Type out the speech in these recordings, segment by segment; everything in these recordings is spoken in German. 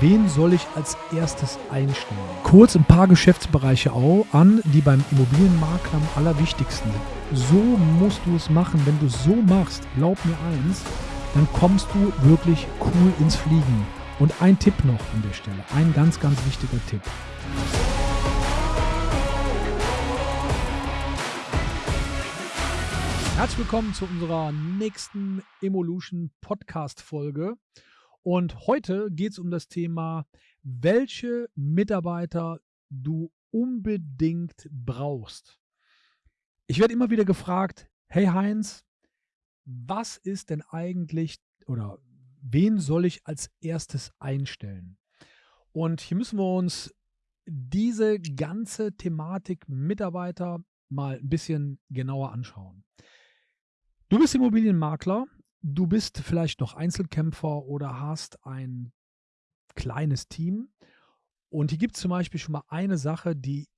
wen soll ich als erstes einstellen? Kurz ein paar Geschäftsbereiche an, die beim Immobilienmakler am allerwichtigsten sind. So musst du es machen. Wenn du es so machst, glaub mir eins, dann kommst du wirklich cool ins Fliegen. Und ein Tipp noch an der Stelle, ein ganz, ganz wichtiger Tipp. Herzlich willkommen zu unserer nächsten Evolution Podcast Folge. Und heute geht es um das Thema, welche Mitarbeiter du unbedingt brauchst. Ich werde immer wieder gefragt, hey Heinz, was ist denn eigentlich oder wen soll ich als erstes einstellen? Und hier müssen wir uns diese ganze Thematik Mitarbeiter mal ein bisschen genauer anschauen. Du bist Immobilienmakler du bist vielleicht noch Einzelkämpfer oder hast ein kleines Team. Und hier gibt es zum Beispiel schon mal eine Sache, die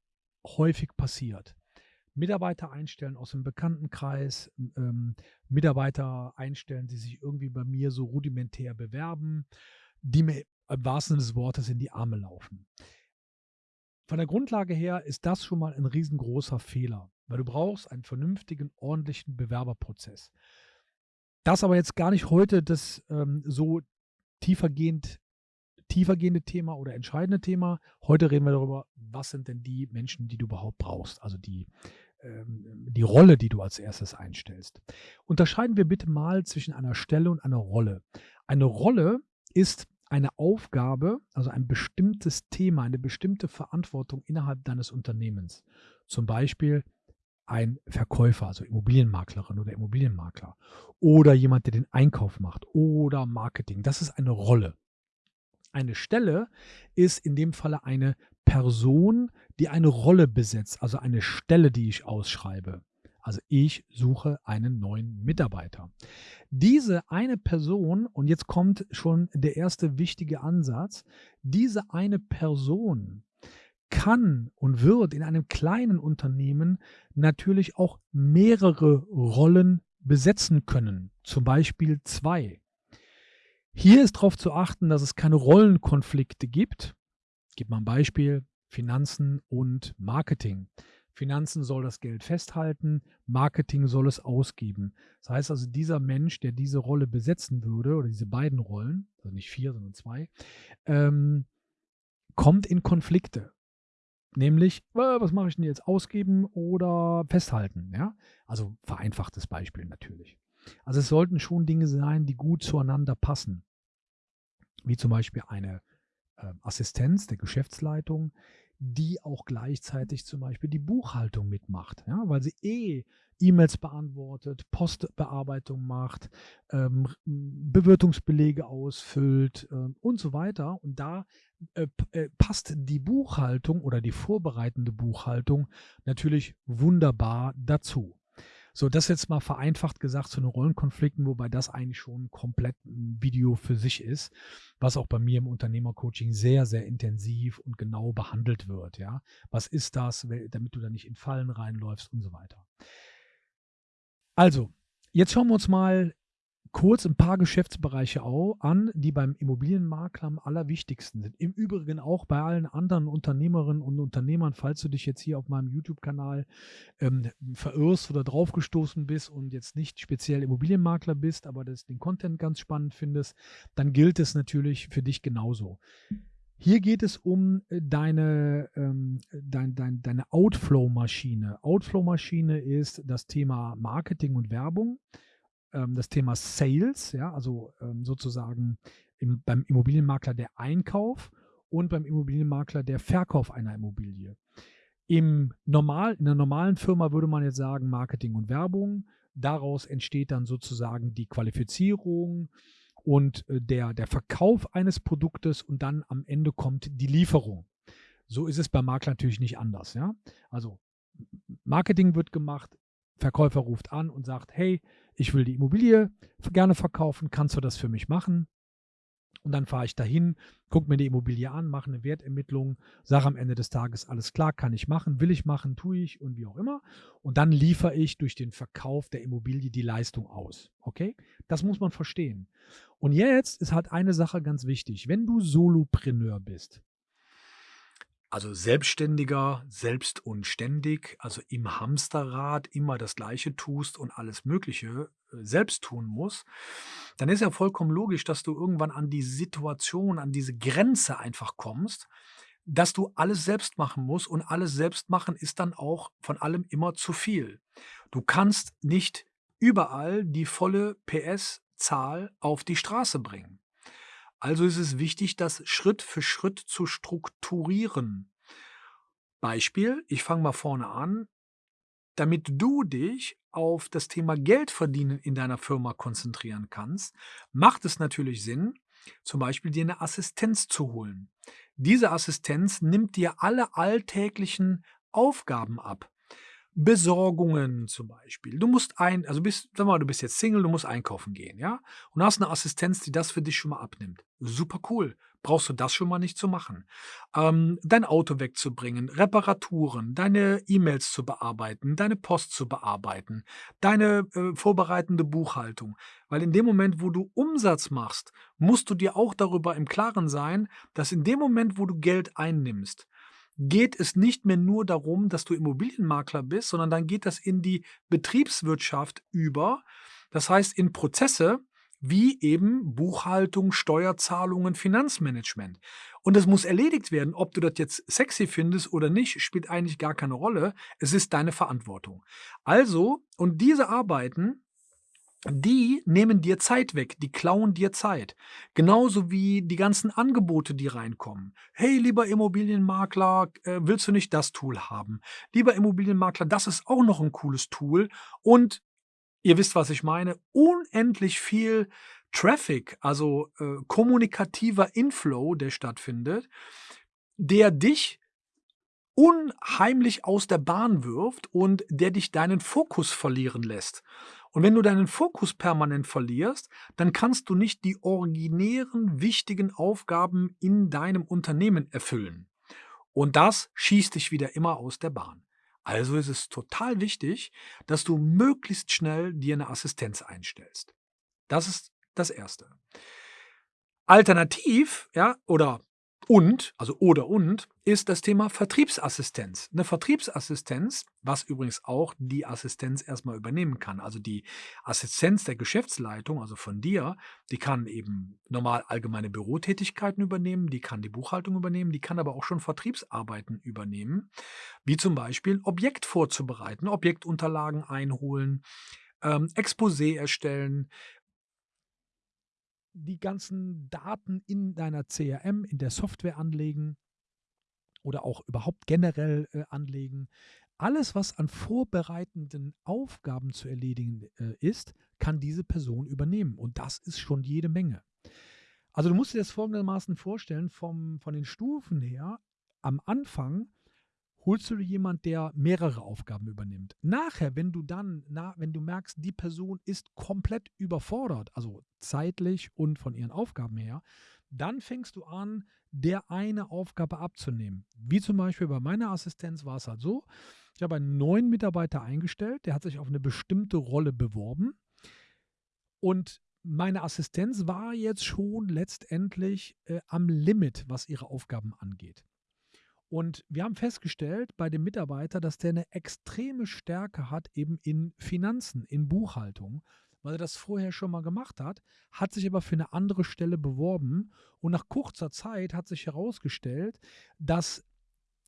häufig passiert. Mitarbeiter einstellen aus dem Bekanntenkreis, ähm, Mitarbeiter einstellen, die sich irgendwie bei mir so rudimentär bewerben, die mir im wahrsten Sinne des Wortes in die Arme laufen. Von der Grundlage her ist das schon mal ein riesengroßer Fehler, weil du brauchst einen vernünftigen, ordentlichen Bewerberprozess. Das aber jetzt gar nicht heute das ähm, so tiefergehend, tiefergehende Thema oder entscheidende Thema. Heute reden wir darüber, was sind denn die Menschen, die du überhaupt brauchst, also die, ähm, die Rolle, die du als erstes einstellst. Unterscheiden wir bitte mal zwischen einer Stelle und einer Rolle. Eine Rolle ist eine Aufgabe, also ein bestimmtes Thema, eine bestimmte Verantwortung innerhalb deines Unternehmens. Zum Beispiel ein Verkäufer, also Immobilienmaklerin oder Immobilienmakler oder jemand, der den Einkauf macht oder Marketing. Das ist eine Rolle. Eine Stelle ist in dem Falle eine Person, die eine Rolle besetzt, also eine Stelle, die ich ausschreibe. Also ich suche einen neuen Mitarbeiter. Diese eine Person, und jetzt kommt schon der erste wichtige Ansatz, diese eine Person kann und wird in einem kleinen Unternehmen natürlich auch mehrere Rollen besetzen können, zum Beispiel zwei. Hier ist darauf zu achten, dass es keine Rollenkonflikte gibt. Ich mal ein Beispiel, Finanzen und Marketing. Finanzen soll das Geld festhalten, Marketing soll es ausgeben. Das heißt also, dieser Mensch, der diese Rolle besetzen würde, oder diese beiden Rollen, also nicht vier, sondern zwei, ähm, kommt in Konflikte. Nämlich, äh, was mache ich denn jetzt? Ausgeben oder festhalten? Ja? Also vereinfachtes Beispiel natürlich. Also es sollten schon Dinge sein, die gut zueinander passen. Wie zum Beispiel eine Assistenz der Geschäftsleitung, die auch gleichzeitig zum Beispiel die Buchhaltung mitmacht, ja, weil sie eh E-Mails beantwortet, Postbearbeitung macht, ähm, Bewirtungsbelege ausfüllt äh, und so weiter. Und da äh, äh, passt die Buchhaltung oder die vorbereitende Buchhaltung natürlich wunderbar dazu. So, das jetzt mal vereinfacht gesagt zu den Rollenkonflikten, wobei das eigentlich schon komplett ein Video für sich ist, was auch bei mir im Unternehmercoaching sehr, sehr intensiv und genau behandelt wird. Ja, was ist das, damit du da nicht in Fallen reinläufst und so weiter. Also, jetzt schauen wir uns mal kurz ein paar Geschäftsbereiche an, die beim Immobilienmakler am allerwichtigsten sind. Im Übrigen auch bei allen anderen Unternehmerinnen und Unternehmern, falls du dich jetzt hier auf meinem YouTube-Kanal ähm, verirrst oder draufgestoßen bist und jetzt nicht speziell Immobilienmakler bist, aber das, den Content ganz spannend findest, dann gilt es natürlich für dich genauso. Hier geht es um äh, deine, ähm, dein, dein, deine Outflow-Maschine. Outflow-Maschine ist das Thema Marketing und Werbung, ähm, das Thema Sales, ja, also ähm, sozusagen im, beim Immobilienmakler der Einkauf und beim Immobilienmakler der Verkauf einer Immobilie. Im normal, in einer normalen Firma würde man jetzt sagen Marketing und Werbung. Daraus entsteht dann sozusagen die Qualifizierung, und äh, der, der Verkauf eines Produktes und dann am Ende kommt die Lieferung. So ist es beim Makler natürlich nicht anders. Ja? Also Marketing wird gemacht, Verkäufer ruft an und sagt, hey, ich will die Immobilie gerne verkaufen, kannst du das für mich machen? Und dann fahre ich dahin, gucke mir die Immobilie an, mache eine Wertermittlung, sage am Ende des Tages, alles klar, kann ich machen, will ich machen, tue ich und wie auch immer. Und dann liefere ich durch den Verkauf der Immobilie die Leistung aus. Okay? Das muss man verstehen. Und jetzt ist halt eine Sache ganz wichtig. Wenn du Solopreneur bist, also Selbstständiger, selbst und ständig, also im Hamsterrad immer das Gleiche tust und alles Mögliche äh, selbst tun muss, dann ist ja vollkommen logisch, dass du irgendwann an die Situation, an diese Grenze einfach kommst, dass du alles selbst machen musst und alles selbst machen ist dann auch von allem immer zu viel. Du kannst nicht überall die volle PS-Zahl auf die Straße bringen. Also ist es wichtig, das Schritt für Schritt zu strukturieren. Beispiel, ich fange mal vorne an, damit du dich auf das Thema Geldverdienen in deiner Firma konzentrieren kannst, macht es natürlich Sinn, zum Beispiel dir eine Assistenz zu holen. Diese Assistenz nimmt dir alle alltäglichen Aufgaben ab. Besorgungen zum Beispiel. Du musst ein, also bist, sag mal, du bist jetzt Single, du musst einkaufen gehen, ja? Und hast eine Assistenz, die das für dich schon mal abnimmt. Super cool. Brauchst du das schon mal nicht zu machen. Ähm, dein Auto wegzubringen, Reparaturen, deine E-Mails zu bearbeiten, deine Post zu bearbeiten, deine äh, vorbereitende Buchhaltung. Weil in dem Moment, wo du Umsatz machst, musst du dir auch darüber im Klaren sein, dass in dem Moment, wo du Geld einnimmst, geht es nicht mehr nur darum, dass du Immobilienmakler bist, sondern dann geht das in die Betriebswirtschaft über. Das heißt, in Prozesse wie eben Buchhaltung, Steuerzahlungen, Finanzmanagement. Und das muss erledigt werden. Ob du das jetzt sexy findest oder nicht, spielt eigentlich gar keine Rolle. Es ist deine Verantwortung. Also, und diese Arbeiten die nehmen dir Zeit weg, die klauen dir Zeit. Genauso wie die ganzen Angebote, die reinkommen. Hey, lieber Immobilienmakler, äh, willst du nicht das Tool haben? Lieber Immobilienmakler, das ist auch noch ein cooles Tool. Und ihr wisst, was ich meine, unendlich viel Traffic, also äh, kommunikativer Inflow, der stattfindet, der dich unheimlich aus der Bahn wirft und der dich deinen Fokus verlieren lässt. Und wenn du deinen Fokus permanent verlierst, dann kannst du nicht die originären, wichtigen Aufgaben in deinem Unternehmen erfüllen. Und das schießt dich wieder immer aus der Bahn. Also ist es total wichtig, dass du möglichst schnell dir eine Assistenz einstellst. Das ist das Erste. Alternativ, ja, oder und, also oder und, ist das Thema Vertriebsassistenz. Eine Vertriebsassistenz, was übrigens auch die Assistenz erstmal übernehmen kann. Also die Assistenz der Geschäftsleitung, also von dir, die kann eben normal allgemeine Bürotätigkeiten übernehmen, die kann die Buchhaltung übernehmen, die kann aber auch schon Vertriebsarbeiten übernehmen, wie zum Beispiel Objekt vorzubereiten, Objektunterlagen einholen, ähm, Exposé erstellen, die ganzen Daten in deiner CRM, in der Software anlegen oder auch überhaupt generell äh, anlegen. Alles, was an vorbereitenden Aufgaben zu erledigen äh, ist, kann diese Person übernehmen. Und das ist schon jede Menge. Also du musst dir das folgendermaßen vorstellen, vom, von den Stufen her, am Anfang holst du dir jemand, der mehrere Aufgaben übernimmt. Nachher, wenn du dann, na, wenn du merkst, die Person ist komplett überfordert, also zeitlich und von ihren Aufgaben her, dann fängst du an, der eine Aufgabe abzunehmen. Wie zum Beispiel bei meiner Assistenz war es halt so, ich habe einen neuen Mitarbeiter eingestellt, der hat sich auf eine bestimmte Rolle beworben und meine Assistenz war jetzt schon letztendlich äh, am Limit, was ihre Aufgaben angeht. Und wir haben festgestellt bei dem Mitarbeiter, dass der eine extreme Stärke hat eben in Finanzen, in Buchhaltung, weil er das vorher schon mal gemacht hat, hat sich aber für eine andere Stelle beworben. Und nach kurzer Zeit hat sich herausgestellt, dass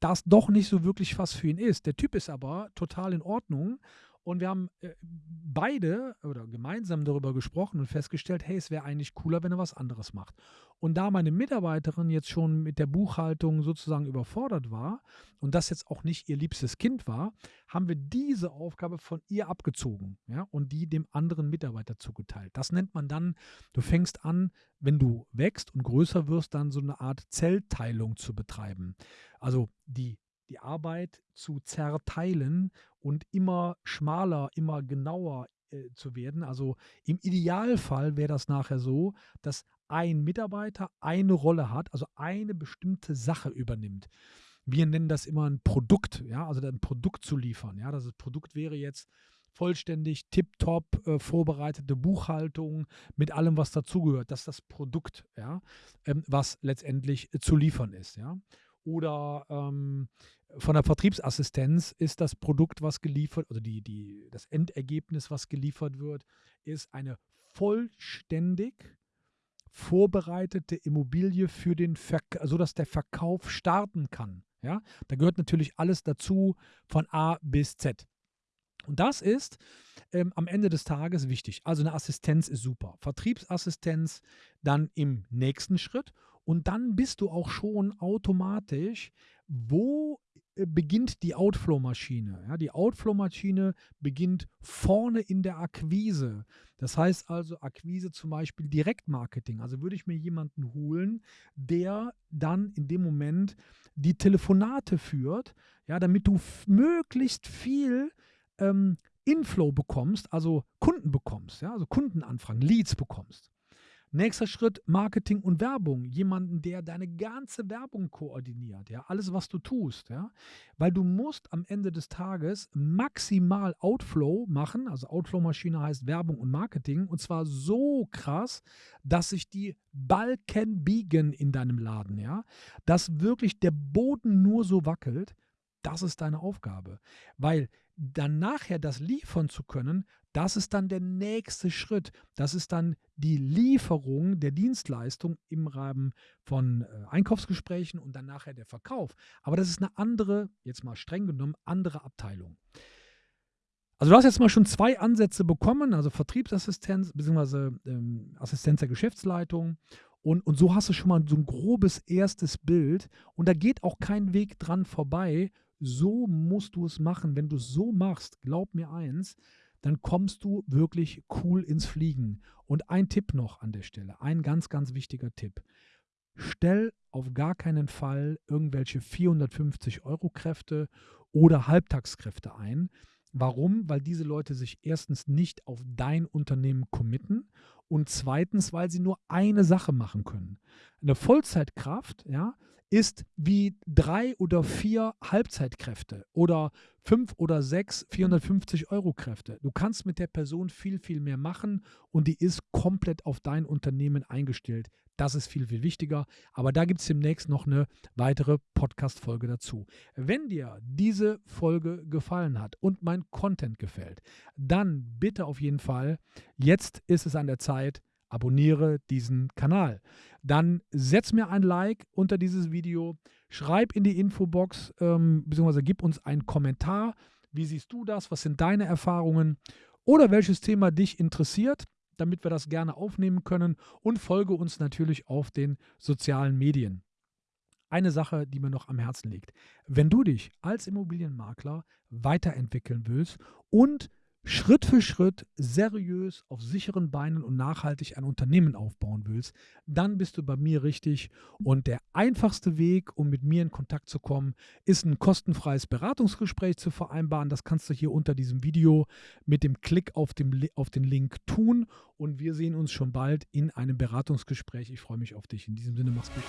das doch nicht so wirklich was für ihn ist. Der Typ ist aber total in Ordnung und wir haben äh, beide oder gemeinsam darüber gesprochen und festgestellt, hey, es wäre eigentlich cooler, wenn er was anderes macht. Und da meine Mitarbeiterin jetzt schon mit der Buchhaltung sozusagen überfordert war und das jetzt auch nicht ihr liebstes Kind war, haben wir diese Aufgabe von ihr abgezogen ja, und die dem anderen Mitarbeiter zugeteilt. Das nennt man dann, du fängst an, wenn du wächst und größer wirst, dann so eine Art Zellteilung zu betreiben. Also die die Arbeit zu zerteilen und immer schmaler, immer genauer äh, zu werden. Also im Idealfall wäre das nachher so, dass ein Mitarbeiter eine Rolle hat, also eine bestimmte Sache übernimmt. Wir nennen das immer ein Produkt, ja, also ein Produkt zu liefern. Ja, das Produkt wäre jetzt vollständig, tiptop äh, vorbereitete Buchhaltung mit allem, was dazugehört. Das ist das Produkt, ja, ähm, was letztendlich äh, zu liefern ist, ja. Oder ähm, von der Vertriebsassistenz ist das Produkt, was geliefert, oder die, die, das Endergebnis, was geliefert wird, ist eine vollständig vorbereitete Immobilie für den Verk sodass der Verkauf starten kann. Ja, da gehört natürlich alles dazu von A bis Z. Und das ist ähm, am Ende des Tages wichtig. Also eine Assistenz ist super. Vertriebsassistenz dann im nächsten Schritt. Und dann bist du auch schon automatisch, wo äh, beginnt die Outflow-Maschine. Ja, die Outflow-Maschine beginnt vorne in der Akquise. Das heißt also Akquise zum Beispiel Direktmarketing. Also würde ich mir jemanden holen, der dann in dem Moment die Telefonate führt, ja, damit du möglichst viel ähm, Inflow bekommst, also Kunden bekommst, ja, also Kundenanfragen, Leads bekommst. Nächster Schritt, Marketing und Werbung. Jemanden, der deine ganze Werbung koordiniert, ja, alles, was du tust, ja. Weil du musst am Ende des Tages maximal Outflow machen, also Outflow-Maschine heißt Werbung und Marketing, und zwar so krass, dass sich die Balken biegen in deinem Laden, ja. Dass wirklich der Boden nur so wackelt, das ist deine Aufgabe. Weil dann nachher das liefern zu können, das ist dann der nächste Schritt. Das ist dann die Lieferung der Dienstleistung im Rahmen von äh, Einkaufsgesprächen und dann nachher der Verkauf. Aber das ist eine andere, jetzt mal streng genommen, andere Abteilung. Also du hast jetzt mal schon zwei Ansätze bekommen, also Vertriebsassistenz bzw. Ähm, Assistenz der Geschäftsleitung. Und, und so hast du schon mal so ein grobes erstes Bild. Und da geht auch kein Weg dran vorbei, so musst du es machen. Wenn du es so machst, glaub mir eins, dann kommst du wirklich cool ins Fliegen. Und ein Tipp noch an der Stelle, ein ganz, ganz wichtiger Tipp. Stell auf gar keinen Fall irgendwelche 450 Euro Kräfte oder Halbtagskräfte ein. Warum? Weil diese Leute sich erstens nicht auf dein Unternehmen committen und zweitens, weil sie nur eine Sache machen können. Eine Vollzeitkraft, ja, ist wie drei oder vier Halbzeitkräfte oder fünf oder sechs 450 Euro Kräfte. Du kannst mit der Person viel, viel mehr machen und die ist komplett auf dein Unternehmen eingestellt. Das ist viel, viel wichtiger. Aber da gibt es demnächst noch eine weitere Podcast-Folge dazu. Wenn dir diese Folge gefallen hat und mein Content gefällt, dann bitte auf jeden Fall, jetzt ist es an der Zeit, abonniere diesen Kanal. Dann setz mir ein Like unter dieses Video, schreib in die Infobox, ähm, beziehungsweise gib uns einen Kommentar. Wie siehst du das? Was sind deine Erfahrungen? Oder welches Thema dich interessiert, damit wir das gerne aufnehmen können. Und folge uns natürlich auf den sozialen Medien. Eine Sache, die mir noch am Herzen liegt. Wenn du dich als Immobilienmakler weiterentwickeln willst und Schritt für Schritt seriös auf sicheren Beinen und nachhaltig ein Unternehmen aufbauen willst, dann bist du bei mir richtig. Und der einfachste Weg, um mit mir in Kontakt zu kommen, ist ein kostenfreies Beratungsgespräch zu vereinbaren. Das kannst du hier unter diesem Video mit dem Klick auf, dem, auf den Link tun. Und wir sehen uns schon bald in einem Beratungsgespräch. Ich freue mich auf dich. In diesem Sinne, mach's gut.